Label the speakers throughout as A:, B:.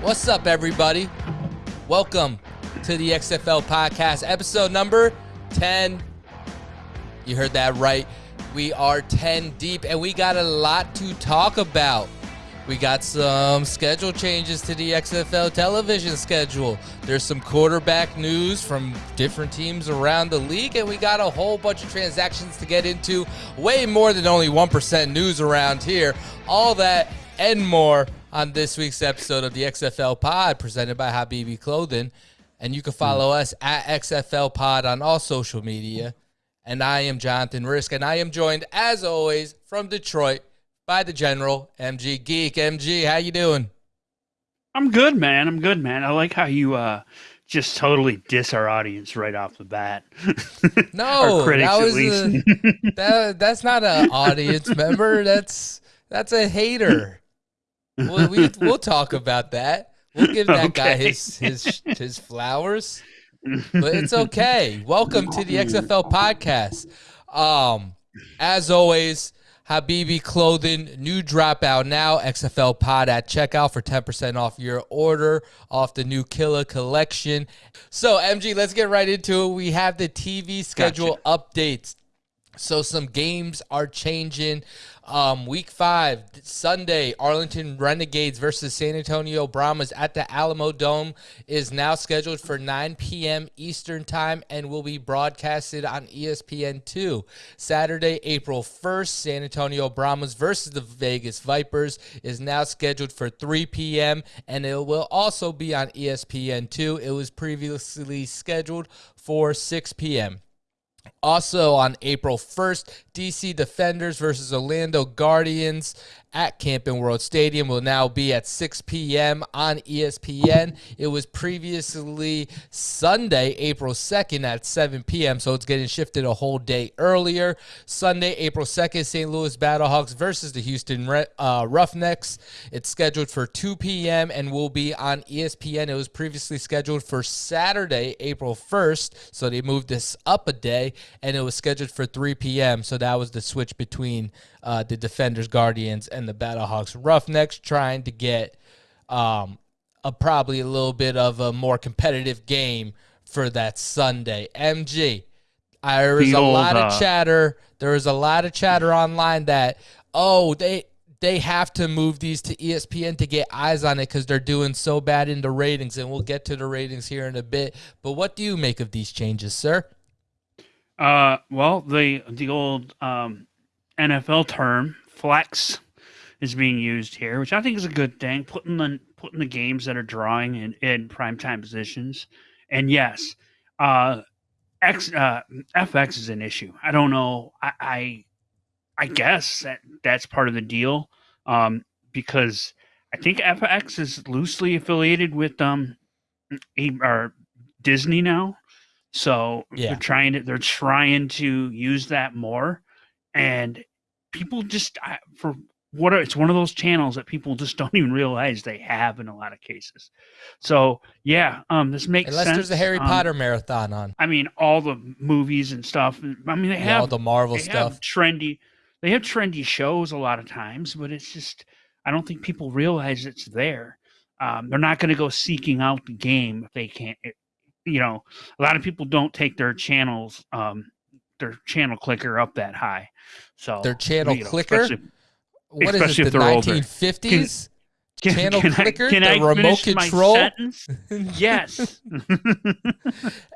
A: What's up, everybody? Welcome to the XFL podcast, episode number 10. You heard that right. We are 10 deep, and we got a lot to talk about. We got some schedule changes to the XFL television schedule. There's some quarterback news from different teams around the league, and we got a whole bunch of transactions to get into. Way more than only 1% news around here. All that and more on this week's episode of the XFL Pod presented by Habibi Clothing. And you can follow us at XFL Pod on all social media. And I am Jonathan Risk, and I am joined, as always, from Detroit by the General MG Geek. MG, how you doing?
B: I'm good, man. I'm good, man. I like how you uh just totally diss our audience right off the bat.
A: No, that was a, that, that's not an audience member. That's that's a hater. We'll, we, we will talk about that. We'll give that okay. guy his his his flowers, but it's okay. Welcome to the XFL podcast. Um, as always, Habibi Clothing, new dropout now. XFL Pod at checkout for 10% off your order off the new Killer collection. So, MG, let's get right into it. We have the TV schedule gotcha. updates. So, some games are changing. Um, week five, Sunday, Arlington Renegades versus San Antonio Brahmas at the Alamo Dome is now scheduled for 9 p.m. Eastern Time and will be broadcasted on ESPN2. Saturday, April 1st, San Antonio Brahmas versus the Vegas Vipers is now scheduled for 3 p.m. and it will also be on ESPN2. It was previously scheduled for 6 p.m. Also on April 1st, DC Defenders versus Orlando Guardians at Camping World Stadium will now be at 6 p.m. on ESPN. It was previously Sunday, April 2nd at 7 p.m., so it's getting shifted a whole day earlier. Sunday, April 2nd, St. Louis Battlehawks versus the Houston uh, Roughnecks. It's scheduled for 2 p.m. and will be on ESPN. It was previously scheduled for Saturday, April 1st, so they moved this up a day, and it was scheduled for 3 p.m., so that was the switch between uh, the Defenders, Guardians, and the Battlehawks Roughnecks, trying to get um, a probably a little bit of a more competitive game for that Sunday. MG, there was a lot of chatter. There was a lot of chatter online that oh they they have to move these to ESPN to get eyes on it because they're doing so bad in the ratings, and we'll get to the ratings here in a bit. But what do you make of these changes, sir?
B: Uh, well, the the old um, NFL term flex is being used here, which I think is a good thing. Putting the putting the games that are drawing in, in prime time positions, and yes, uh, X uh, FX is an issue. I don't know. I, I I, guess that that's part of the deal, um, because I think FX is loosely affiliated with um, or Disney now. So yeah. they're trying to they're trying to use that more, and people just for what are, it's one of those channels that people just don't even realize they have in a lot of cases. So yeah, um, this makes
A: unless
B: sense.
A: there's a Harry
B: um,
A: Potter marathon on.
B: I mean, all the movies and stuff. I mean, they yeah, have
A: all the Marvel stuff.
B: trendy. They have trendy shows a lot of times, but it's just I don't think people realize it's there. Um, they're not going to go seeking out the game if they can't. It, you know, a lot of people don't take their channels, um, their channel clicker up that high. So
A: their channel you know, clicker. Especially, what is this? The nineteen fifties. Channel can clicker, I, can the I remote control.
B: yes,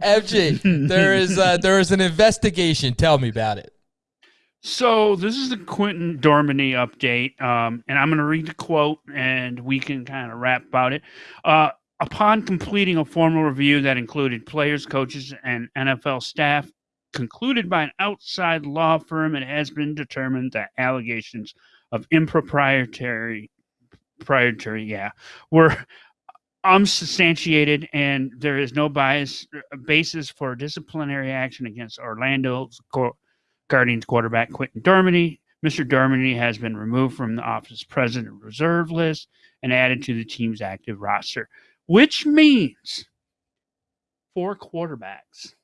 A: FG. There is uh, there is an investigation. Tell me about it.
B: So this is the Quinten Dormady update, um, and I'm going to read the quote, and we can kind of rap about it. Uh, upon completing a formal review that included players, coaches, and NFL staff, concluded by an outside law firm, it has been determined that allegations of improprietary, proprietary, yeah, were unsubstantiated, and there is no bias uh, basis for disciplinary action against Orlando's Guardians quarterback Quinten Dormady. Mr. Dormady has been removed from the office president reserve list and added to the team's active roster, which means four quarterbacks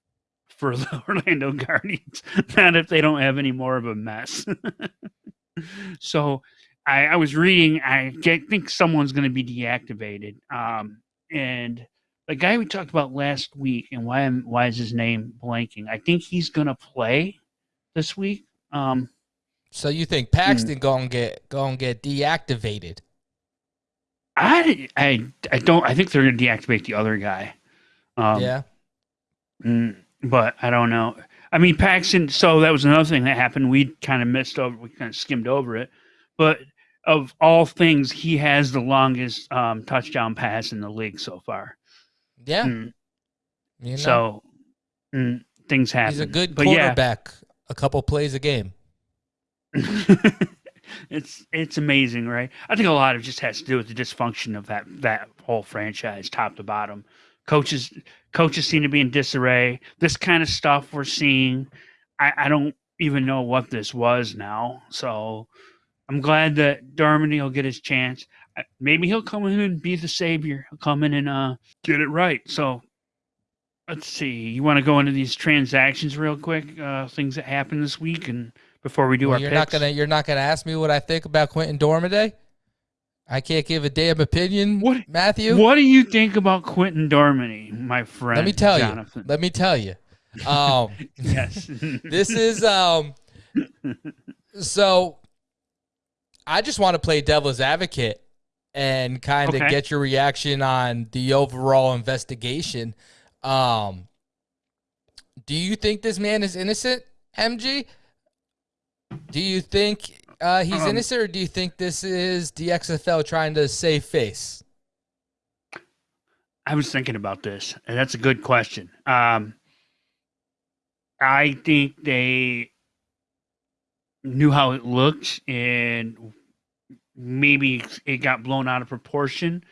B: for the Orlando Guardians. Not if they don't have any more of a mess. so I, I was reading. I get, think someone's going to be deactivated. Um, and the guy we talked about last week, and why am why is his name blanking? I think he's going to play this week. Um,
A: so you think Paxton hmm. gonna get gonna get deactivated?
B: I, I, I don't. I think they're gonna deactivate the other guy.
A: Um, yeah.
B: Mm, but I don't know. I mean, Paxton. So that was another thing that happened. We kind of missed over. We kind of skimmed over it. But of all things, he has the longest um, touchdown pass in the league so far.
A: Yeah. Mm.
B: You know. So mm, things happen.
A: He's a good but quarterback. Yeah. A couple plays a game.
B: it's it's amazing, right? I think a lot of it just has to do with the dysfunction of that that whole franchise, top to bottom. Coaches coaches seem to be in disarray. This kind of stuff we're seeing, I, I don't even know what this was now. So I'm glad that Dormady will get his chance. Maybe he'll come in and be the savior. He'll come in and uh, get it right. So let's see. You want to go into these transactions real quick? Uh, things that happened this week and before we do
A: well,
B: our
A: you're
B: picks?
A: not gonna you're not gonna ask me what I think about Quinten Dormady. I can't give a damn opinion. What Matthew?
B: What do you think about Quinten Dormady, my friend?
A: Let me tell Jonathan? you. Let me tell you. Um,
B: yes.
A: this is um. So, I just want to play devil's advocate and kind of okay. get your reaction on the overall investigation. Um, do you think this man is innocent, MG? Do you think uh, he's um, innocent, or do you think this is the XFL trying to save face?
B: I was thinking about this, and that's a good question. Um, I think they knew how it looked, and maybe it got blown out of proportion,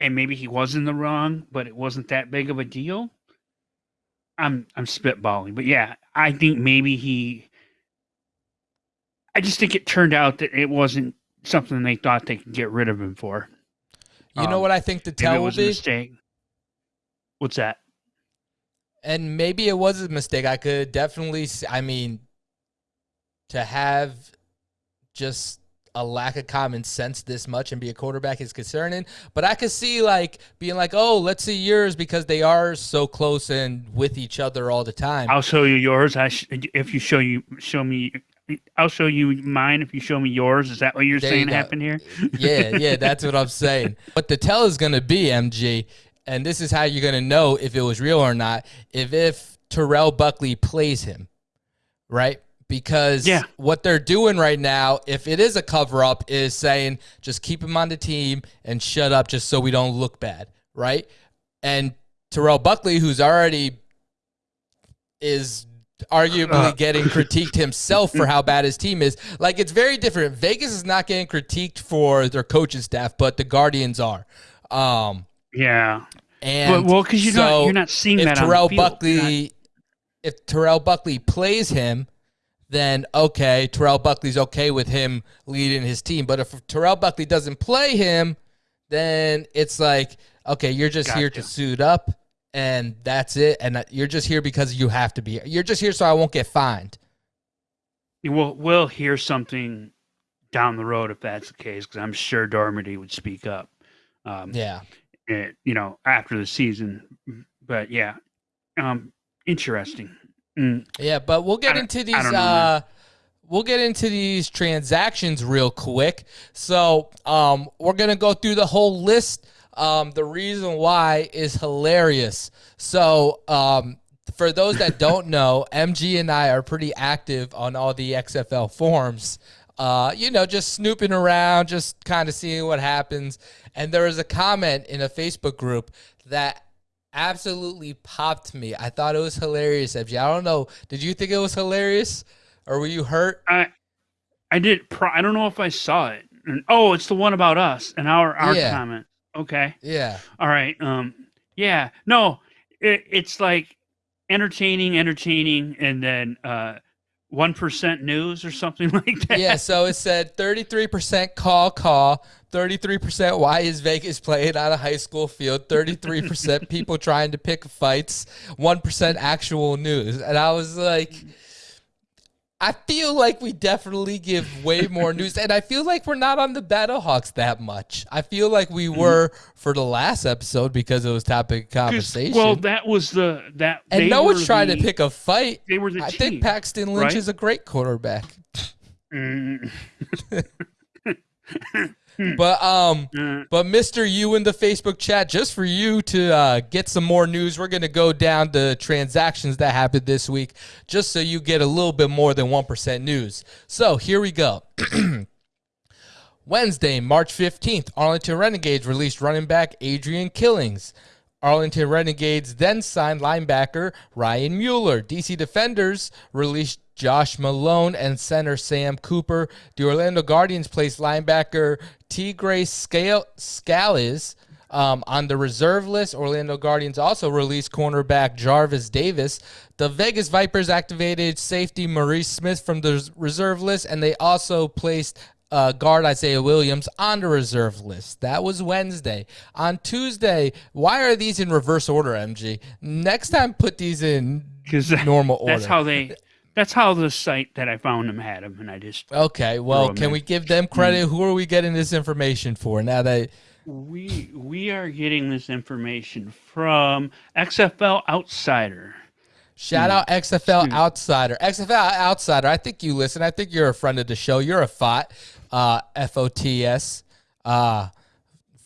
B: and maybe he was in the wrong, but it wasn't that big of a deal. I'm I'm spitballing, but yeah, I think maybe he I just think it turned out that it wasn't something they thought they could get rid of him for.
A: You um, know what I think the tell will be? mistake.
B: What's that?
A: And maybe it was a mistake. I could definitely. I mean, to have just a lack of common sense this much and be a quarterback is concerning. But I could see like being like, oh, let's see yours because they are so close and with each other all the time.
B: I'll show you yours. I sh- if you show you show me I'll show you mine if you show me yours. Is that what you're there saying you happened here?
A: yeah, yeah, that's what I'm saying. What the tell is going to be, MG, and this is how you're going to know if it was real or not, if if Terrell Buckley plays him, right? Because yeah. what they're doing right now, if it is a cover up, is saying just keep him on the team and shut up just so we don't look bad, right? And Terrell Buckley, who's already is arguably uh. getting critiqued himself for how bad his team is. Like it's very different. Vegas is not getting critiqued for their coaching staff, but the Guardians are. Um,
B: yeah.
A: And
B: well, because you're so not you're not seeing that.
A: Terrell Buckley, not... if Terrell Buckley plays him, then okay, Terrell Buckley's okay with him leading his team. But if Terrell Buckley doesn't play him, then it's like okay, you're just gotcha. here to suit up and that's it. And you're just here because you have to be. You're just here so I won't get fined.
B: We'll we'll hear something down the road if that's the case, because I'm sure Dormady would speak up.
A: Um, yeah,
B: it, you know, after the season. But yeah, um, interesting.
A: Mm. Yeah, but we'll get into these. Know, uh, we'll get into these transactions real quick. So um, we're gonna go through the whole list um, the reason why is hilarious. So, um, for those that don't know, MG and I are pretty active on all the XFL forums. Uh, you know, just snooping around, just kind of seeing what happens. And there was a comment in a Facebook group that absolutely popped me. I thought it was hilarious, MG. I don't know. Did you think it was hilarious, or were you hurt?
B: I, I did. Pro- I don't know if I saw it. Oh, it's the one about us and our our yeah. comment. Okay.
A: Yeah.
B: All right. Um. Yeah. No. It, it's like entertaining, entertaining, and then uh, one percent news or something like that.
A: Yeah. So it said thirty-three percent call call, thirty-three percent why is Vegas playing on a high school field, thirty-three percent people trying to pick fights, one percent actual news, and I was like. I feel like we definitely give way more news, and I feel like we're not on the Battlehawks that much. I feel like we mm-hmm. were for the last episode because it was topic conversation.
B: Well, that was the that,
A: and no one's trying the, to pick a fight.
B: They were the.
A: I
B: team,
A: think Paxton Lynch right? is a great quarterback. Mm. but um, but Mister, you in the Facebook chat, just for you to uh, get some more news, we're gonna go down the transactions that happened this week, just so you get a little bit more than one percent news. So here we go. Wednesday, March 15th, Arlington Renegades released running back Adrian Killins. Arlington Renegades then signed linebacker Ryan Mueller. DC Defenders released Josh Malone and center Sam Cooper. The Orlando Guardians placed linebacker Tegray Scales um, on the reserve list. Orlando Guardians also released cornerback Jarvis Davis. The Vegas Vipers activated safety Maurice Smith from the reserve list, and they also placed uh, guard Isaiah Williams on the reserve list. That was Wednesday. On Tuesday, why are these in reverse order, MG? Next time, put these in normal order.
B: That's how they. That's how the site that I found them had them, and I just
A: okay. Well, can in. we give them credit? Mm. Who are we getting this information for now that
B: we we are getting this information from XFL Outsider?
A: Shout out XFL Outsider. XFL Outsider. I think you listen. I think you're a friend of the show. You're a FOT uh, F O T S, uh,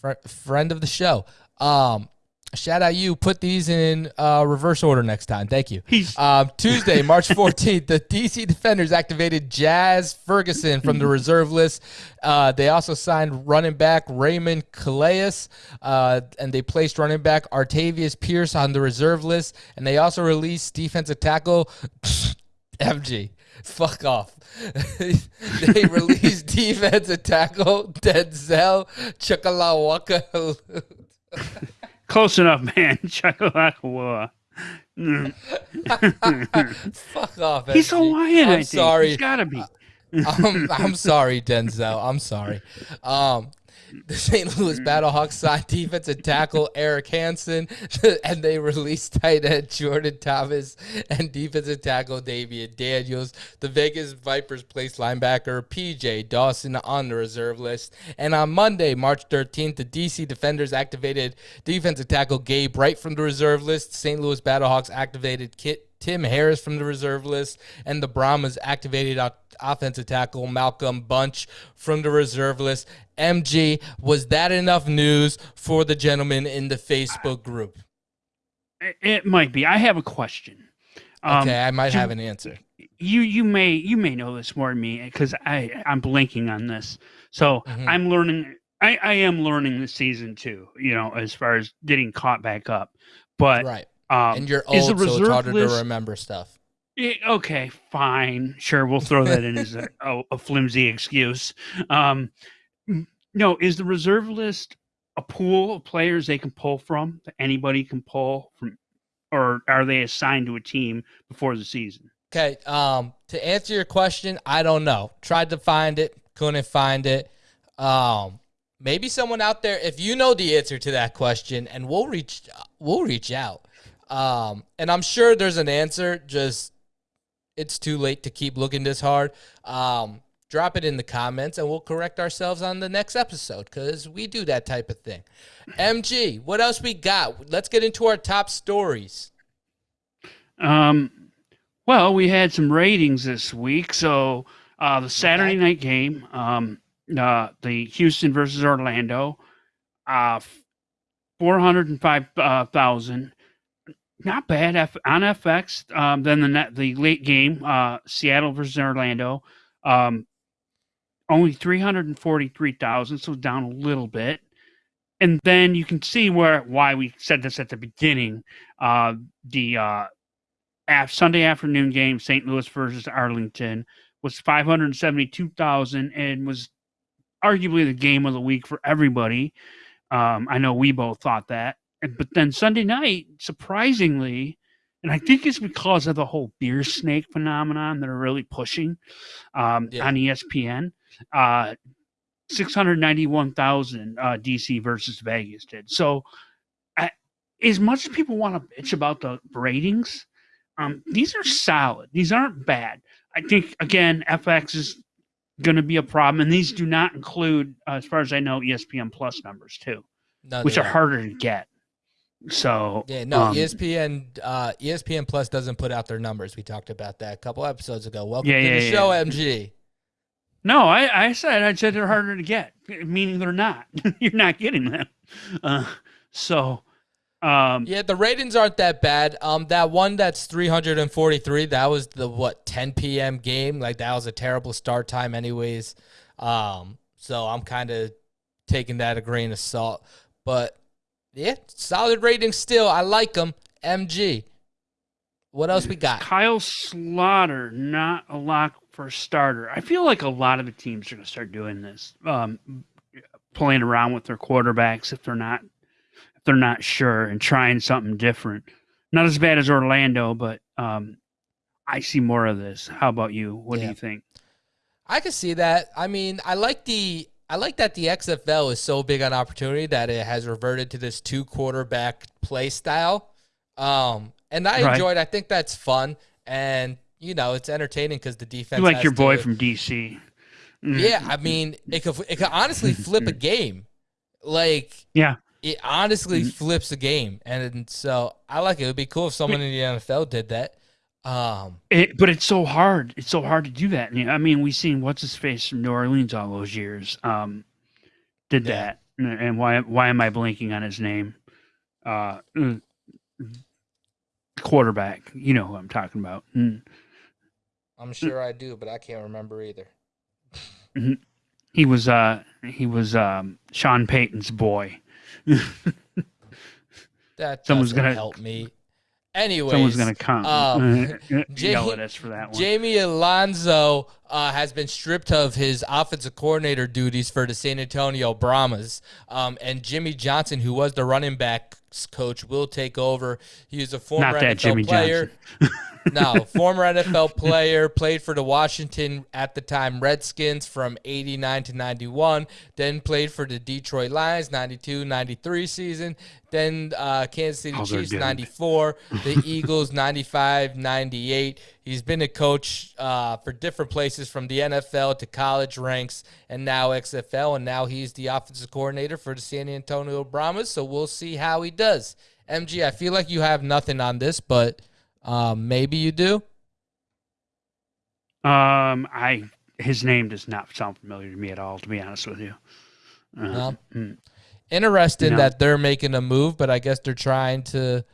A: fr- friend of the show. Um, shout out you. Put these in uh, reverse order next time. Thank you. Um, Tuesday, March 14th, the DC Defenders activated Jazz Ferguson from the reserve list. Uh, they also signed running back Raymond Calais, uh, and they placed running back Artavis Pierce on the reserve list. And they also released defensive tackle MG. Fuck off. they released defensive tackle Denzel Chukwuemeka.
B: Close enough, man. Chukwuemeka.
A: Fuck off.
B: He's Hawaiian. I'm sorry. He's gotta be.
A: I'm, I'm sorry, Denzel. I'm sorry. Um, the St. Louis mm. Battlehawks signed defensive tackle Eric Hansen, and they released tight end Jordan Thomas and defensive tackle Damian Daniels. The Vegas Vipers placed linebacker PJ Dawson on the reserve list. And on Monday, March 13th, the DC Defenders activated defensive tackle Gabe Wright from the reserve list. St. Louis Battlehawks activated Kit Tim Harris from the reserve list, and the Brahmas activated offensive tackle Malcolm Bunch from the reserve list. MG, was that enough news for the gentleman in the Facebook group?
B: It might be. I have a question.
A: Um, okay, I might have an answer.
B: You you may you may know this more than me because I I'm blinking on this. So mm-hmm. I'm learning. I I am learning this season too. You know, as far as getting caught back up. But
A: right um, and you're old, so it's harder list, to remember stuff.
B: It, okay, fine, sure, we'll throw that in as a, a, a, flimsy excuse. Um, no, is the reserve list a pool of players they can pull from that anybody can pull from, or are they assigned to a team before the season?
A: Okay, um, to answer your question, I don't know. Tried to find it, couldn't find it. Um, maybe someone out there, if you know the answer to that question, and we'll reach, we'll reach out. Um, and I'm sure there's an answer. Just it's too late to keep looking this hard. Um, drop it in the comments and we'll correct ourselves on the next episode because we do that type of thing. MG, what else we got? Let's get into our top stories.
B: Um, well, we had some ratings this week. So uh, the Saturday night game, um, uh, the Houston versus Orlando, uh, 405,000. Not bad F- on FX. Um, then the net, the late game, uh, Seattle versus Orlando, um, only three hundred and forty three thousand, so down a little bit. And then you can see where why we said this at the beginning. Uh, the uh, Sunday afternoon game, St. Louis versus Arlington, was five hundred seventy two thousand, and was arguably the game of the week for everybody. Um, I know we both thought that but then Sunday night, surprisingly, and I think it's because of the whole beer snake phenomenon that are really pushing um, yeah. on ESPN. Uh, 691,000 uh, DC versus Vegas did. So, as much as people want to bitch about the ratings, Um, these are solid. These aren't bad. I think again, FX is going to be a problem, and these do not include, uh, as far as I know, ESPN Plus numbers too, no, which are harder to get. So
A: yeah, no, um, ESPN uh, ESPN Plus doesn't put out their numbers. We talked about that a couple episodes ago. Welcome yeah, to yeah, the show, MG.
B: No, I, I said I said they're harder to get, meaning they're not. You're not getting them. Uh, so um,
A: yeah, the ratings aren't that bad. Um, that one that's 343, that was the what 10 p.m. game. Like that was a terrible start time, anyways. Um, so I'm kind of taking that a grain of salt. But yeah, solid ratings still. I like them. MG. What else we got?
B: Kyle Slaughter, not a lock for a starter. I feel like a lot of the teams are going to start doing this, um, playing around with their quarterbacks if they're not if they're not sure and trying something different. Not as bad as Orlando, but um, I see more of this. How about you? What yeah. do you think?
A: I can see that. I mean, I like the I like that the XFL is so big on opportunity that it has reverted to this two quarterback play style. Um, and I right. enjoyed. I think that's fun, and you know, it's entertaining because the defense.
B: You like your boy to, from DC.
A: Mm-hmm. Yeah, I mean, it could it could honestly flip a game. Like,
B: yeah,
A: it honestly mm-hmm. flips a game, and so I like it. It would be cool if someone in the NFL did that. Um,
B: it, but it's so hard. It's so hard to do that. I mean, we've seen what's his face from New Orleans all those years. Um, did yeah. that, and why? Why am I blinking on his name? Uh, mm, quarterback. You know who I'm talking about. Mm.
A: I'm sure I do, but I can't remember either.
B: Mm-hmm. He was uh he was um Sean Payton's boy
A: that someone's gonna help me. Anyway,
B: someone's gonna come um, yell at us for that one.
A: Jaime Elizondo uh, has been stripped of his offensive coordinator duties for the San Antonio Brahmas, um, and Jimmy Johnson, who was the running backs coach, will take over. He was a former Not that NFL Jimmy player. no, former NFL player, played for the Washington at the time Redskins from 89 to 91, then played for the Detroit Lions 92 93 season, then uh, Kansas City oh, Chiefs 94, the Eagles 95 98. He's been a coach uh, for different places from the NFL to college ranks and now XFL, and now he's the offensive coordinator for the San Antonio Brahmas. So we'll see how he does. MG, I feel like you have nothing on this, but um, maybe you do.
B: Um, I his name does not sound familiar to me at all. To be honest with you.
A: Uh, no. Mm. Interesting no. that they're making a move, but I guess they're trying to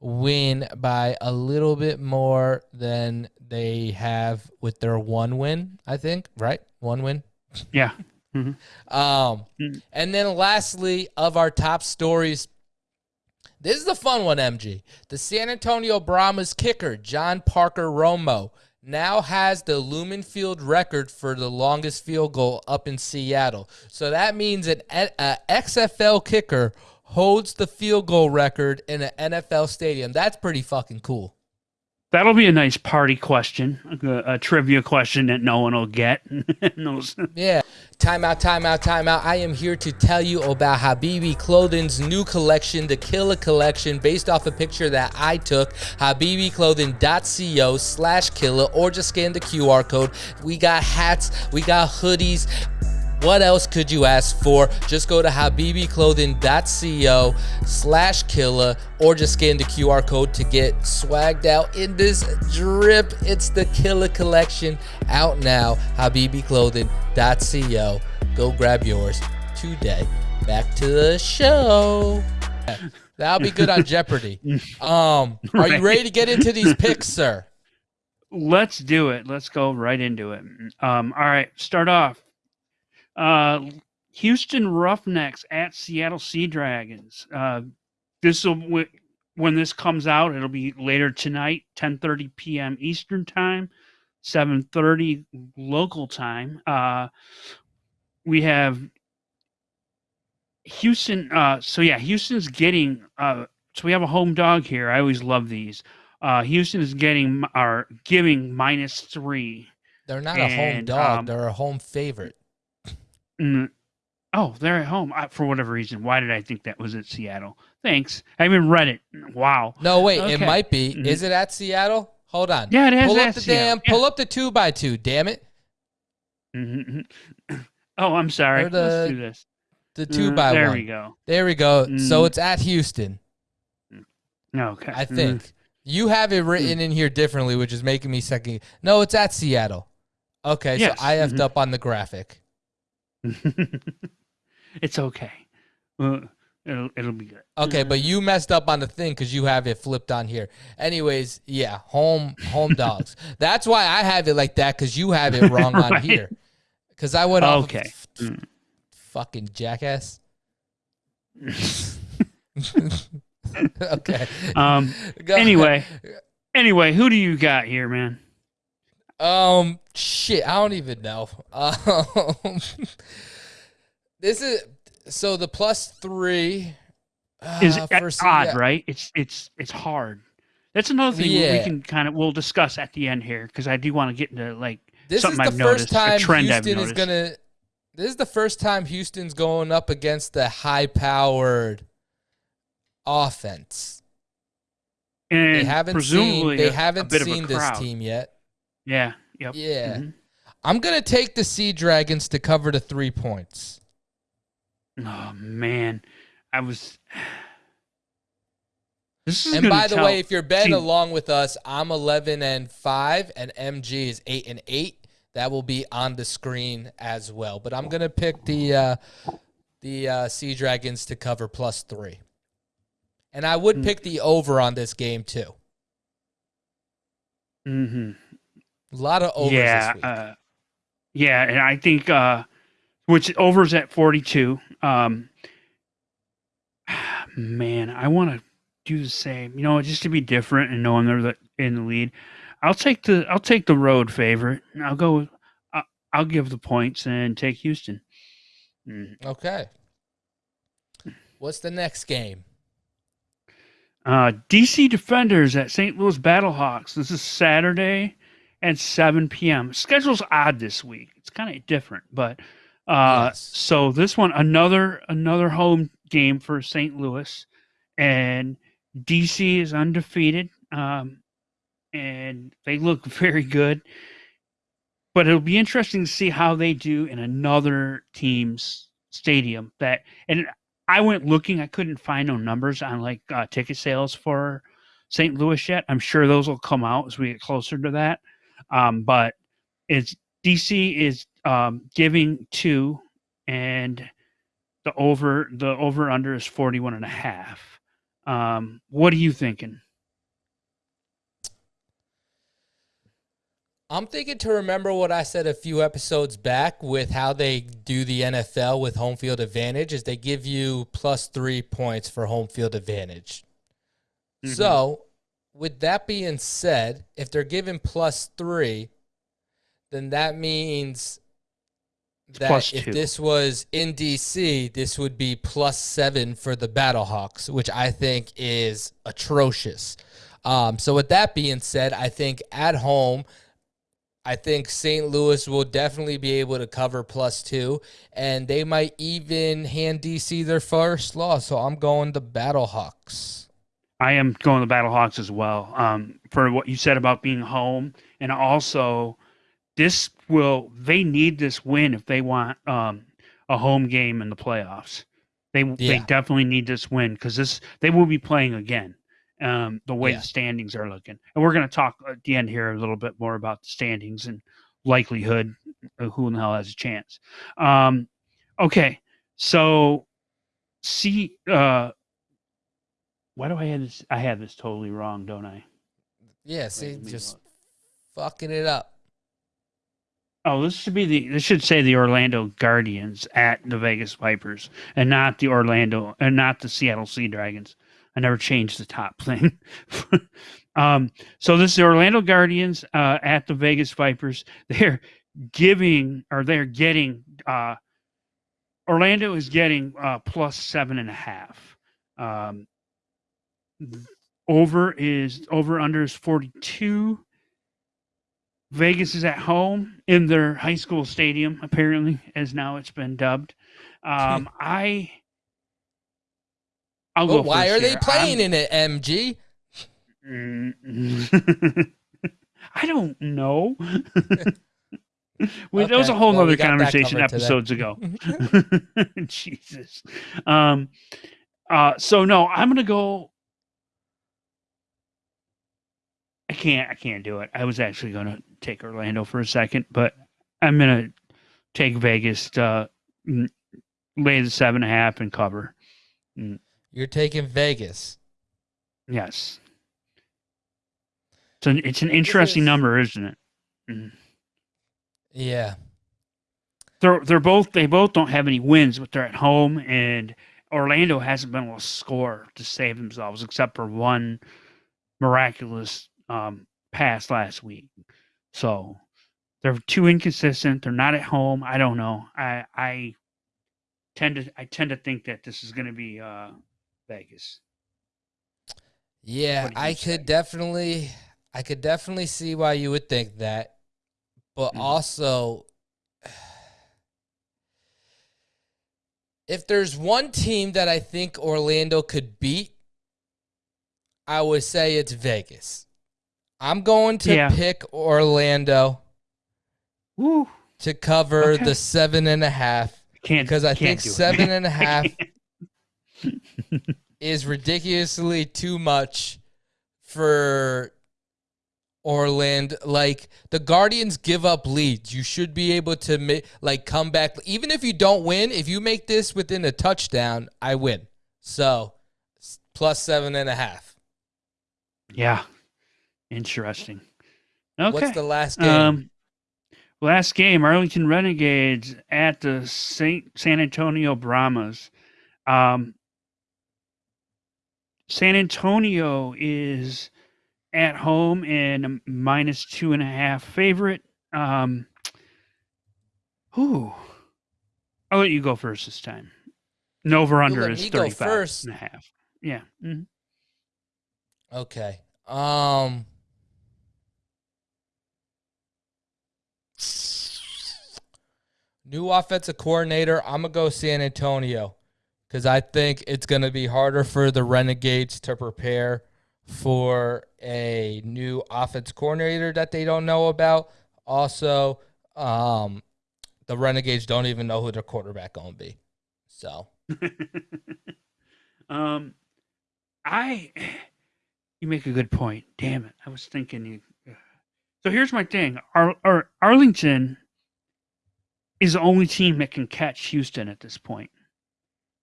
A: win by a little bit more than they have with their one win. I think right, one win.
B: Yeah.
A: Mm-hmm. Um, mm-hmm. and then lastly, of our top stories, this is the fun one, MG. The San Antonio Brahmas kicker, John Parker Romo, now has the Lumen Field record for the longest field goal up in Seattle. So that means an, XFL kicker holds the field goal record in an NFL stadium. That's pretty fucking cool.
B: That'll be a nice party question, a, a trivia question that no one will get.
A: yeah. Time out, time out, time out. I am here to tell you about Habibi Clothing's new collection, the Killer Collection, based off a picture that I took. HabibiClothing.co slash Killa, or just scan the QR code. We got hats, we got hoodies, what else could you ask for? Just go to habibiclothing.co slash killa or just scan the QR code to get swagged out in this drip. It's the killer Collection out now. habibiclothing.co. Go grab yours today. Back to the show. That'll be good on Jeopardy. Um, are you ready to get into these picks, sir?
B: Let's do it. Let's go right into it. Um, all right, start off. Uh, Houston Roughnecks at Seattle Sea Dragons. Uh, this will when this comes out, it'll be later tonight, 10:30 p.m. Eastern time, 7:30 local time. Uh, we have Houston. Uh, so yeah, Houston's getting. Uh, so we have a home dog here. I always love these. Uh, Houston is getting are giving minus three.
A: They're not and, a home dog. Um, they're a home favorite.
B: Mm, oh, they're at home I, for whatever reason. Why did I think that was at Seattle? Thanks. I even read it. Wow.
A: No, wait. Okay. It might be. Mm-hmm. Is it at Seattle? Hold on.
B: Yeah, it has
A: Pull up the
B: seal.
A: damn.
B: Yeah.
A: Pull up the two by two. Damn it.
B: Mhm. Oh, I'm sorry.
A: Or the-
B: Let's do this.
A: The two
B: Uh,
A: by
B: there
A: one.
B: we go.
A: There we go. So
B: Mm.
A: it's at Houston.
B: Okay.
A: I
B: Mhm.
A: think you have it written in here differently, which is making me second. No, it's at Seattle. Okay,
B: Yes.
A: so I effed
B: Mhm.
A: up on the graphic.
B: it's okay. Uh, it'll it'll be good.
A: Okay, but you messed up on the thing because you have it flipped on here. Anyways, yeah, home home dogs. That's why I have it like that because you have it wrong on
B: Right.
A: here. Because I went off.
B: Okay.
A: Of,
B: Mm.
A: fucking jackass. okay.
B: um.
A: Go-
B: Anyway. Anyway, who do you got here, man?
A: Um, shit, I don't even know. Um, this is so the plus three
B: Is
A: uh, for
B: odd,
A: Seattle-
B: right? It's it's it's hard. That's another thing we- we can kind of we'll discuss at the end here because I do want to get into like
A: This
B: something
A: is
B: I've
A: the
B: noticed,
A: first time
B: trend I've
A: Houston is gonna. This is the first time Houston's going up against the high-powered offense.
B: and
A: They haven't
B: presumably
A: seen. They haven't
B: bit of a
A: seen this team yet.
B: Yeah. Yep.
A: Yeah,
B: Mhm.
A: I'm gonna take the Sea Dragons to cover the three points.
B: Oh man, I was. This is
A: And by the
B: tell-
A: way, if you're betting along with us, I'm 11 and 5 and MG is 8 and 8. That will be on the screen as well. But I'm going to pick the uh the uh Sea Dragons to cover plus 3. And I would
B: Mm.
A: pick the over on this game too.
B: Mhm.
A: A lot of overs
B: yeah,
A: this week.
B: uh, yeah, and I think uh, which overs at forty two. Um, man, I want to do the same. You know, just to be different and knowing they're the, in the lead. I'll take the I'll take the road favorite. I'll go. With, I'll, I'll give the points and take Houston. Mm.
A: okay. What's the next game?
B: Uh, DC Defenders at St. Louis Battlehawks. This is Saturday at 7 p.m. Schedule's odd this week. It's kind of different, but uh,
A: Yes.
B: so this one another another home game for St. Louis, and DC is undefeated, um, and they look very good. But it'll be interesting to see how they do in another team's stadium. That and I went looking, I couldn't find no numbers on like uh, ticket sales for St. Louis yet. I'm sure those will come out as we get closer to that. Um, but it's DC is um, giving two, and the over the over under is 41 and a half. Um, what are you thinking?
A: I'm thinking to remember what I said a few episodes back with how they do the NFL with home field advantage is they give you plus 3 points for home field advantage.
B: Mhm.
A: So, with that being said, if they're given plus 3, then that means that
B: plus
A: if
B: two.
A: this was in DC, this would be plus 7 for the Battlehawks, which I think is atrocious. Um, so with that being said, I think at home, I think St. Louis will definitely be able to cover plus two, and they might even hand DC their first loss. So I'm going the Battlehawks.
B: I am going the Battlehawks as well. Um, for what you said about being home, and also this will they need this win if they want um, a home game in the playoffs. They they definitely need this win because this they will be playing again. Um, the way
A: Yeah.
B: the standings are looking, and we're going to talk at the end here a little bit more about the standings and likelihood of who in the hell has a chance. Um, okay, so see, uh, why do I have this? I have this totally wrong, don't I?
A: Yeah, see, just fucking it up.
B: Oh, this should be the. This should say the Orlando Guardians at the Vegas Vipers, and not the Orlando, and not the Seattle Sea Dragons. I never changed the top thing. um, so this is the Orlando Guardians uh, at the Vegas Vipers. They're giving, or they're getting. Uh, Orlando is getting uh, plus seven and a half. Um, over is over under is forty two. Vegas is at home in their high school stadium, apparently, as now it's been dubbed. Um, I, I'll
A: But
B: go.
A: why
B: first
A: are they
B: here.
A: playing in it, MG?
B: I'm- I don't know. well, okay. That was a whole well, other conversation episodes ago. Jesus. Um, uh, so no, I'm gonna go. I can't. I can't do it. I was actually gonna take Orlando for a second, but I'm gonna take Vegas to lay the seven and a half and cover.
A: Mm. You're taking Vegas.
B: Yes. So it's an interesting is... number, isn't it? Mm.
A: Yeah.
B: They're they're both they both don't have any wins, but they're at home, and Orlando hasn't been able to score to save themselves except for one miraculous um, pass last week. So they're too inconsistent. They're not at home. I don't know. I I tend to I tend to think that this is going to be uh, Vegas.
A: Yeah, I say? could definitely I could definitely see why you would think that. But mm-hmm. also if there's one team that I think Orlando could beat, I would say it's Vegas. I'm going to yeah. pick Orlando
B: Woo.
A: to cover okay. the seven and a half. Can't because I can't think seven and a half is ridiculously too much for Orlando. Like the Guardians give up leads. You should be able to make like come back. Even if you don't win, if you make this within a touchdown, I win. So plus seven and a half.
B: Yeah. Interesting. Okay.
A: What's the last game? Um,
B: last game, Arlington Renegades at the Saint San Antonio Brahmas. Um, San Antonio is at home and a minus two and a half favorite. Um, who? I'll let you go first this time. No over under is 35 first. and a half. Yeah. Mm-hmm.
A: Okay. Um, new offensive coordinator. I'm gonna go San Antonio because I think it's gonna be harder for the Renegades to prepare for a new offense coordinator that they don't know about. Also, um, the Renegades don't even know who their quarterback gonna be. So,
B: um, I you make a good point. Damn it, I was thinking you. So here's my thing: Ar- Ar- Arlington is the only team that can catch Houston at this point.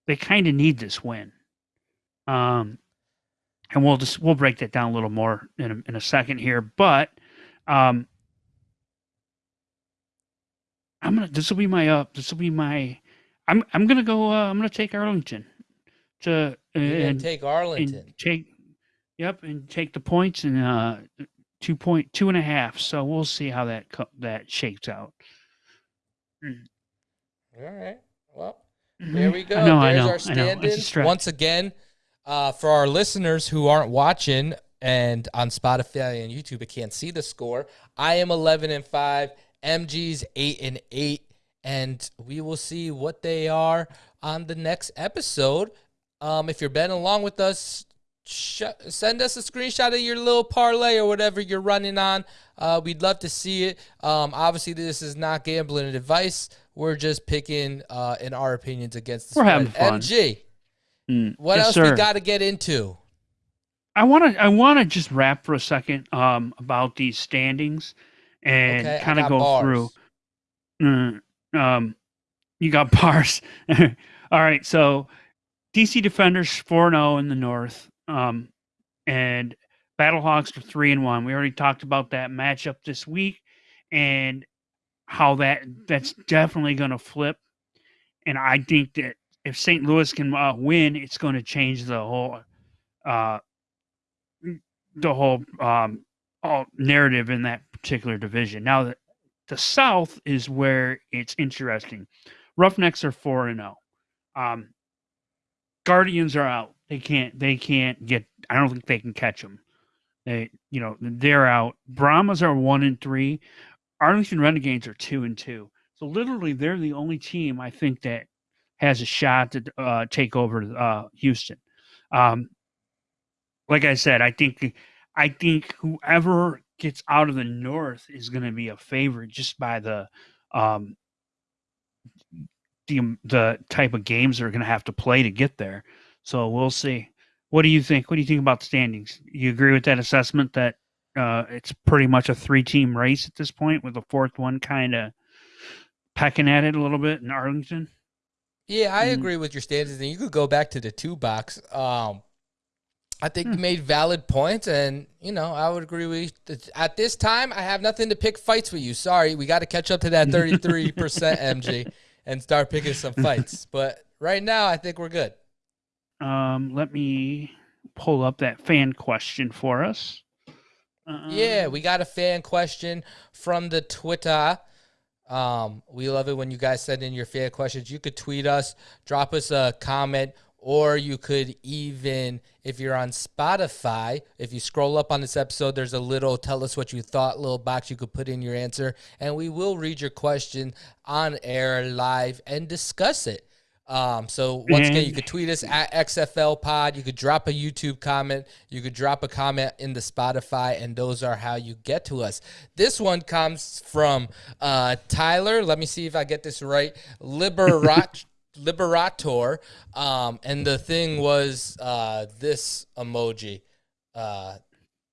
B: They kind of need this win. Um, and we'll just we'll break that down a little more in a, in a second here. But um, I'm gonna this will be my up. Uh, this will be my. I'm I'm gonna go. Uh, I'm gonna take Arlington to uh, and
A: take Arlington.
B: And take. Yep, and take the points and uh, two point two and a half. So we'll see how that that shakes out.
A: Mm. All right. Well, mm-hmm. there we go. I know, There's I know, our stand-ins. Once again, uh, for our listeners who aren't watching and on Spotify and YouTube, but can't see the score, I am 11 and 5. MG's 8 and 8. And we will see what they are on the next episode. Um, if you're betting along with us, sh- send us a screenshot of your little parlay or whatever you're running on. Uh, we'd love to see it. Um, obviously, this is not gambling advice. We're just picking, uh, in our opinions, against the
B: We're spread. having fun.
A: MG, Mm. What yes, else sir. we got to get into?
B: I want to I want to just wrap for a second um, about these standings and okay, kind of go bars. through. Mm, um, you got bars. All right, so DC Defenders four zero oh in the North, um, and Battlehawks are three and one. We already talked about that matchup this week and how that that's definitely going to flip. And I think that if St. Louis can uh, win, it's going to change the whole uh, the whole um, narrative in that particular division. Now, the, the South is where it's interesting. Roughnecks are four and zero. Oh. Um, Guardians are out. They can't. They can't get. I don't think they can catch them. They, you know, they're out. Brahmas are one and three. Arlington Renegades are two and two. So literally, they're the only team I think that has a shot to uh, take over uh, Houston. Um, like I said, I think I think whoever gets out of the north is going to be a favorite just by the um, the the type of games they're going to have to play to get there. So we'll see. What do you think? What do you think about the standings? You agree with that assessment that uh, it's pretty much a three team race at this point, with the fourth one kind of pecking at it a little bit in Arlington?
A: Yeah, I mm-hmm. agree with your standings, and you could go back to the two box. Um, I think hmm. you made valid points, and you know I would agree with you. At this time, I have nothing to pick fights with you. Sorry, we got to catch up to that thirty three percent MG and start picking some fights. But right now, I think we're good.
B: Um, let me pull up that fan question for us.
A: Uh, yeah, we got a fan question from the Twitter. Um, we love it when you guys send in your fan questions. You could tweet us, drop us a comment, or you could even, if you're on Spotify, if you scroll up on this episode, there's a little tell us what you thought little box you could put in your answer, and we will read your question on air live and discuss it. Um, so once again, you could tweet us at XFL Pod. You could drop a YouTube comment. You could drop a comment in the Spotify, and those are how you get to us. This one comes from uh, Tyler. Let me see if I get this right. Liberat. Liberator, um, and the thing was uh, this emoji. Uh,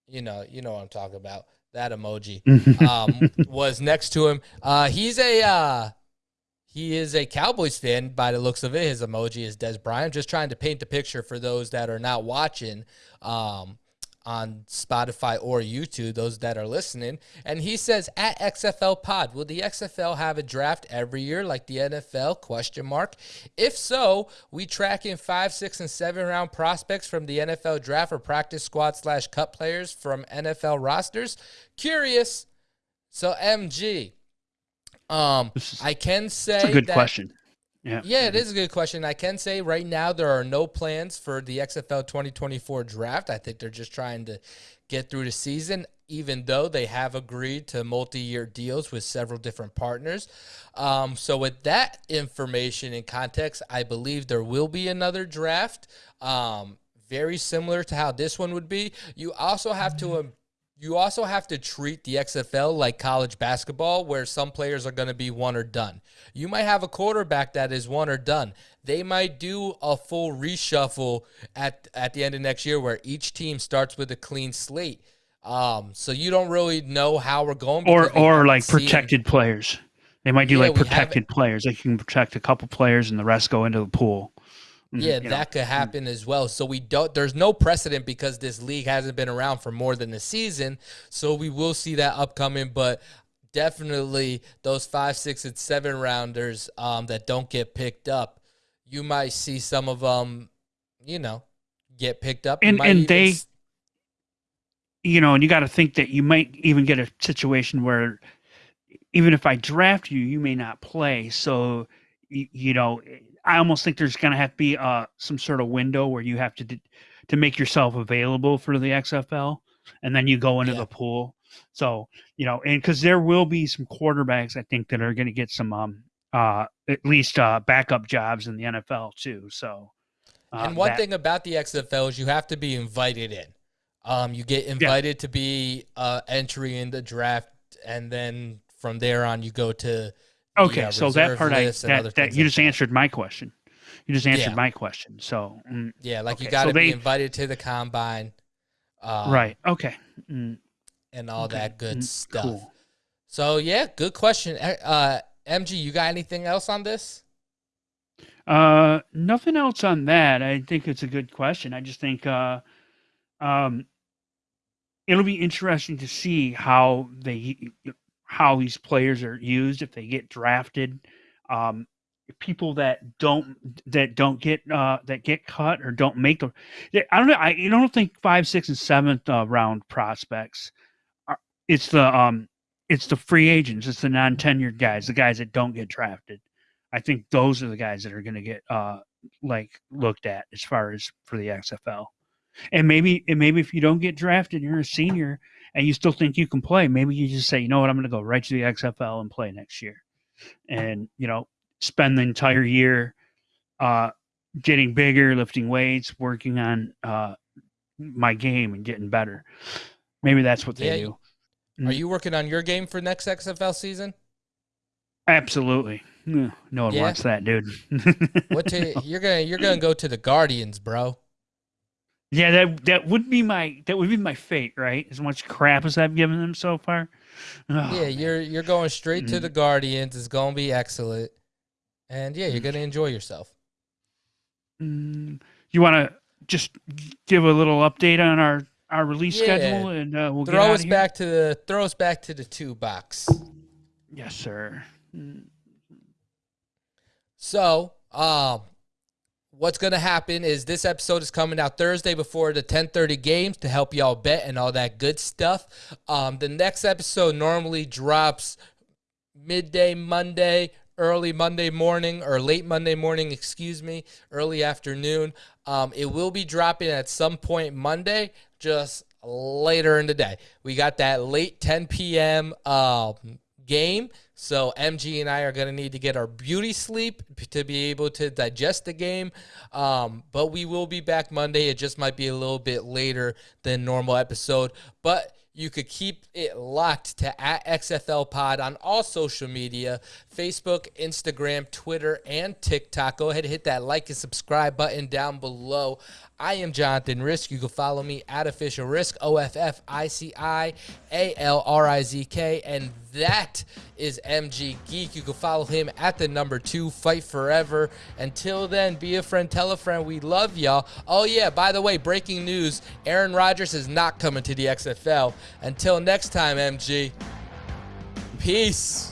A: you know, you know what I'm talking about. That emoji um, was next to him. Uh, he's a uh, he is a Cowboys fan by the looks of it. His emoji is Dez Bryant. Just trying to paint the picture for those that are not watching um, on Spotify or YouTube, those that are listening. And he says at XFL Pod, will the XFL have a draft every year like the NFL? Question mark. If so, we track in five, six, and seven round prospects from the NFL draft or practice squad slash cut players from NFL rosters. Curious. So MG, um, I can say
B: a good
A: that,
B: question. Yeah.
A: Yeah, it is a good question. I can say right now there are no plans for the XFL 2024 draft. I think they're just trying to get through the season, even though they have agreed to multi year deals with several different partners. Um, so, with that information and context, I believe there will be another draft. Um, very similar to how this one would be. You also have to you also have to treat the XFL like college basketball, where some players are going to be one or done. You might have a quarterback that is one or done. They might do a full reshuffle at at the end of next year, where each team starts with a clean slate. Um, so you don't really know how we're going.
B: Or or like protected players. They might do yeah, like protected players. They can protect a couple players, and the rest go into the pool.
A: Mm-hmm. Yeah, that know. could happen as well. So we don't there's no precedent because this league hasn't been around for more than a season. So we will see that upcoming, but definitely those five, six, and seven rounders um, that don't get picked up, you might see some of them, you know, get picked up.
B: And and they you know, and you got to think that you might even get a situation where even if I draft you, you may not play. So you know, I almost think there's going to have to be uh, some sort of window where you have to to make yourself available for the XFL, and then you go into yeah. the pool. So you know, and because there will be some quarterbacks, I think that are going to get some um uh at least uh backup jobs in the NFL too. So.
A: Uh, and one that, thing about the XFL is you have to be invited in. Um, you get invited yeah. to be uh, entry in the draft, and then from there on, you go to
B: Okay, yeah, so that part I that, that you just answered my question. You just answered yeah. my question. So
A: mm, yeah, like okay. you got to so be invited to the combine.
B: Um, right. Okay. Mm.
A: And all okay. that good mm, stuff. Cool. So yeah, good question. Uh, MG, you got anything else on this?
B: Uh, nothing else on that. I think it's a good question. I just think uh, um, it'll be interesting to see how they how these players are used if they get drafted. Um, people that don't that don't get uh, that get cut or don't make the I don't know I, I don't think five six and seventh uh, round prospects are, it's the um it's the free agents it's the non tenured guys the guys that don't get drafted I think those are the guys that are going to get uh like looked at as far as for the XFL and maybe and maybe if you don't get drafted you're a senior and you still think you can play, maybe you just say, you know what, I'm going to go right to the XFL and play next year, and you know, spend the entire year uh, getting bigger, lifting weights, working on uh, my game, and getting better. Maybe that's what they yeah, do.
A: Are you working on your game for next XFL season?
B: Absolutely. No one yeah. wants that, dude.
A: what to, you're gonna you're gonna go to the Guardians, bro.
B: Yeah, that that would be my that would be my fate, right? As much crap as I've given them so far.
A: Oh, yeah, you're you're going straight mm-hmm. to the Guardians. It's gonna be excellent, and yeah, you're gonna enjoy yourself.
B: Mm, you want to just give a little update on our our release yeah. schedule, and uh, we'll
A: throw us back to the throw us back to the two box.
B: Yes, sir.
A: So, um, what's going to happen is this episode is coming out Thursday before the 10:30 games to help y'all bet and all that good stuff. Um, the next episode normally drops midday Monday, early Monday morning or late Monday morning, excuse me, early afternoon. Um, it will be dropping at some point Monday, just later in the day. We got that late 10 p.m. Uh, um, game. So MG and I are going to need to get our beauty sleep to be able to digest the game. Um, but we will be back Monday. It just might be a little bit later than normal episode. But you could keep it locked to at XFL Pod on all social media Facebook, Instagram, Twitter, and TikTok. Go ahead and hit that like and subscribe button down below. I am Jonathan Rizk. You can follow me at Official Rizk, O F F I C I A L R I Z K. And that is MG Geek. You can follow him at the number two, Fight Forever. Until then, be a friend, tell a friend. We love y'all. Oh, yeah, by the way, breaking news Aaron Rodgers is not coming to the XFL. Until next time, MG. Peace.